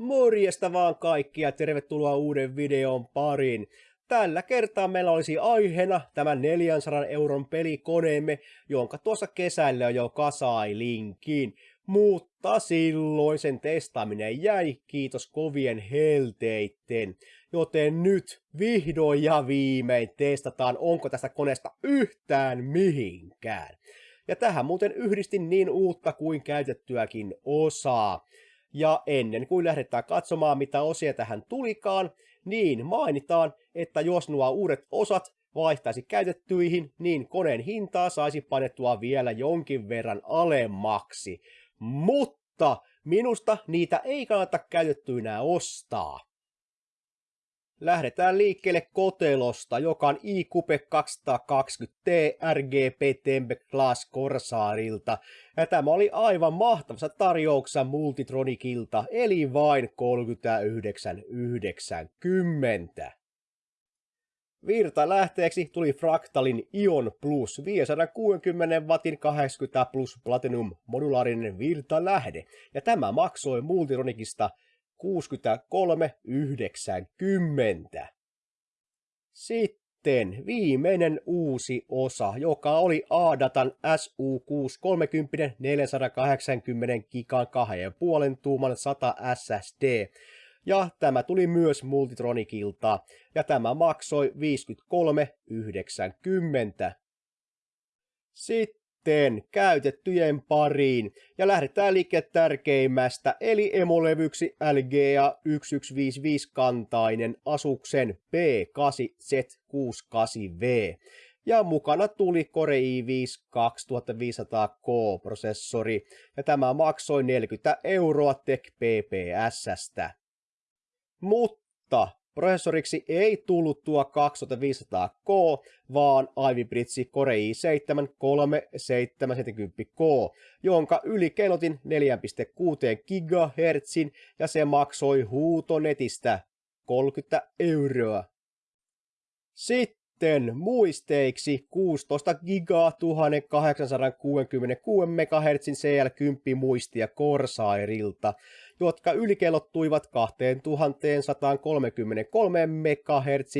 Morjesta vaan kaikki ja tervetuloa uuden videon pariin. Tällä kertaa meillä olisi aiheena tämä 400 euron pelikoneemme, jonka tuossa kesällä jo kasailinkin. Mutta silloin sen testaaminen jäi, kiitos kovien helteitten. Joten nyt vihdoin ja viimein testataan, onko tästä koneesta yhtään mihinkään. Ja tähän muuten yhdistin niin uutta kuin käytettyäkin osaa. Ja ennen kuin lähdetään katsomaan, mitä osia tähän tulikaan, niin mainitaan, että jos nuo uudet osat vaihtaisi käytettyihin, niin koneen hintaa saisi painettua vielä jonkin verran alemmaksi. Mutta minusta niitä ei kannata käytettyinä ostaa. Lähdetään liikkeelle kotelosta, joka on iCoupe 220T RGB Tempe Class Corsairilta. Ja tämä oli aivan mahtavassa tarjouksessa Multitronicilta, eli vain 39,90. Virta lähteeksi tuli Fractalin Ion Plus 560 wattin 80 plus Platinum modulaarinen virtalähde, ja tämä maksoi Multitronicista 63,90. Sitten viimeinen uusi osa, joka oli A-Datan SU630 480 gigan 2,5 tuuman 100 SSD. Ja tämä tuli myös Multitronicilta, ja tämä maksoi 53,90. Sitten sitten käytettyjen pariin ja lähdetään liikkeelle tärkeimmästä eli emolevyksi LGA 1155 kantainen Asuksen P8Z68V. Ja mukana tuli Core i5 2500K-prosessori ja tämä maksoi 40 euroa Tech PPSstä. Mutta Prosessoriksi ei tullut tuo 2500K, vaan Ivy Bridge Core i7 3770K, jonka yli keinotin 4,6 GHz ja se maksoi huutonetistä 30 euroa. Sitten muisteiksi 16 giga 1866 MHz CL10 muistia Corsairilta, jotka ylikelottuivat 2133 MHz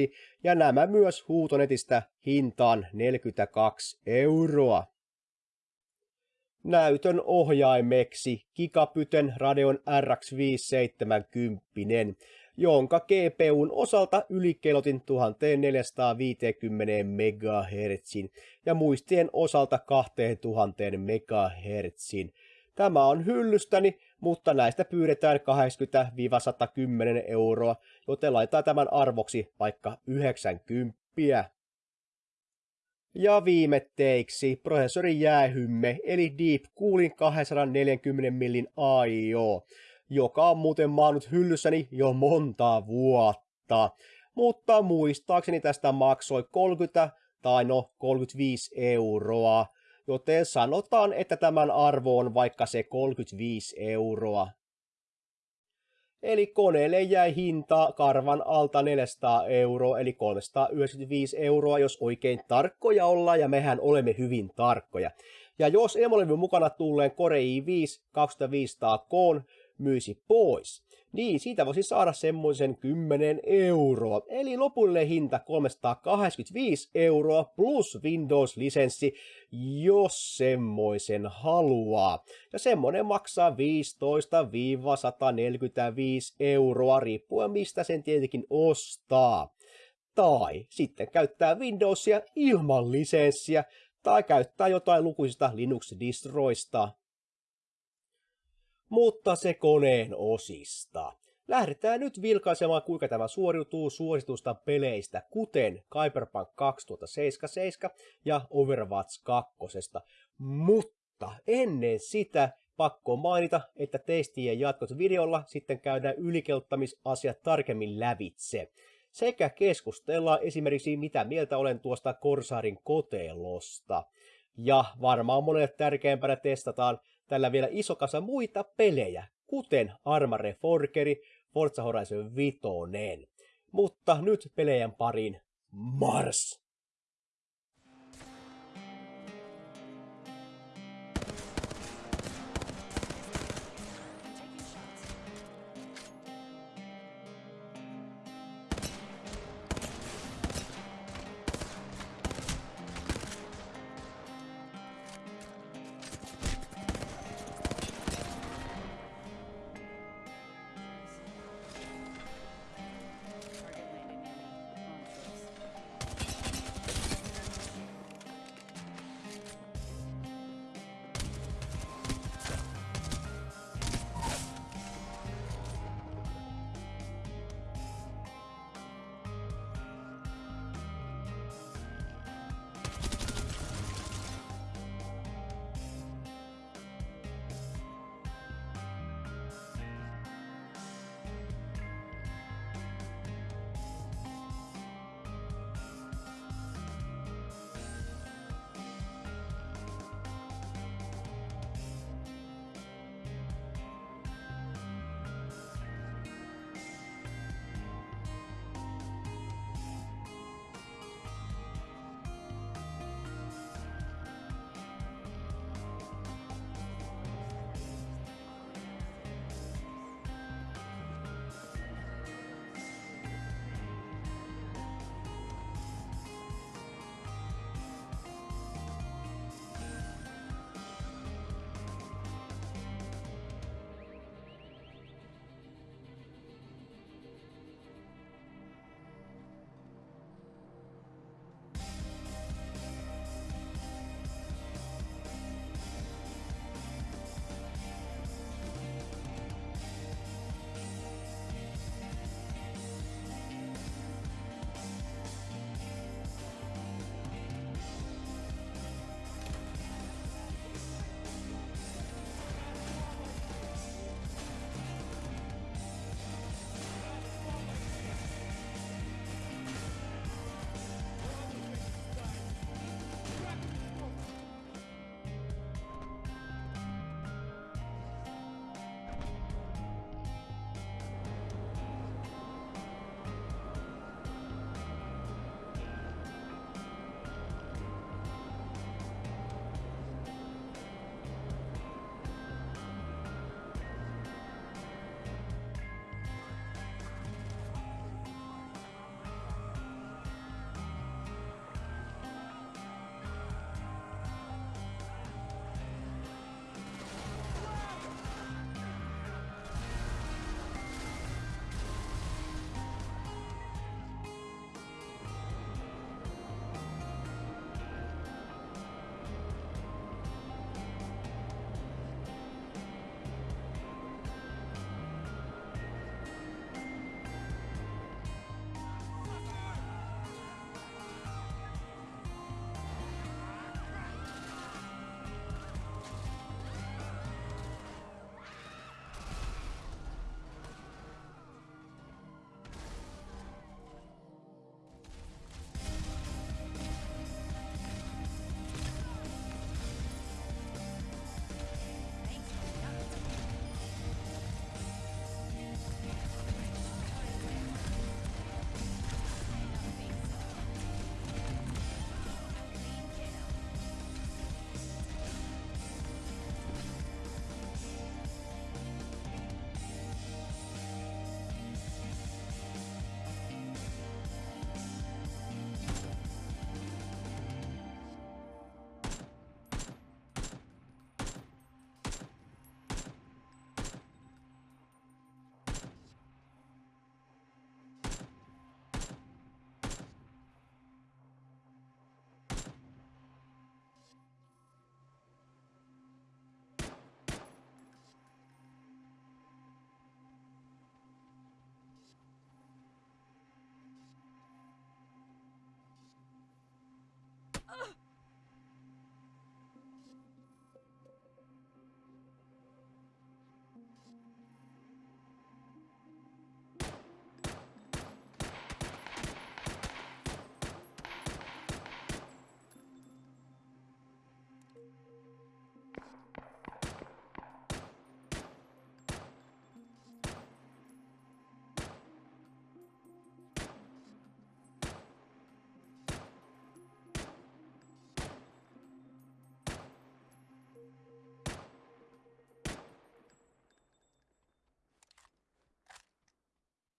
ja nämä myös huutonetistä hintaan 42 euroa. Näytön ohjaimeksi Gigapyten Radeon RX 570 jonka GPUn osalta ylikelotin 1450 MHz ja muistien osalta 2000 MHz. Tämä on hyllystäni, mutta näistä pyydetään 80-110 euroa, joten laitetaan tämän arvoksi vaikka 90. Ja viimetteiksi prosessorin jäähymme, eli Deep Coolin 240 millin AIO joka on muuten maannut hyllyssäni jo monta vuotta. Mutta muistaakseni tästä maksoi 30 tai no 35 euroa, joten sanotaan, että tämän arvo on vaikka se 35 euroa. Eli koneelle jäi hinta karvan alta 400 euroa, eli 395 euroa, jos oikein tarkkoja ollaan, ja mehän olemme hyvin tarkkoja. Ja jos emolevyn mukana tulleen Core i5 2500K myisi pois, niin siitä voisi saada semmoisen 10 euroa. Eli lopullinen hinta 385 euroa plus Windows-lisenssi, jos semmoisen haluaa. Ja semmoinen maksaa 15-145 euroa riippuen mistä sen tietenkin ostaa. Tai sitten käyttää Windowsia ilman lisenssiä, tai käyttää jotain lukuisista Linux-distroista mutta se koneen osista. Lähdetään nyt vilkaisemaan, kuinka tämä suoriutuu suositusta peleistä, kuten Cyberpunk 2077 ja Overwatch 2. Mutta ennen sitä pakko mainita, että testien jatkot videolla sitten käydään ylikeuttamisasiat tarkemmin lävitse. Sekä keskustellaan esimerkiksi mitä mieltä olen tuosta Corsarin kotelosta. Ja varmaan monelle tärkeämpänä testataan tällä vielä iso kasa muita pelejä, kuten Armare Forkeri, Forza Horizon 5. Mutta nyt pelejen pariin Mars!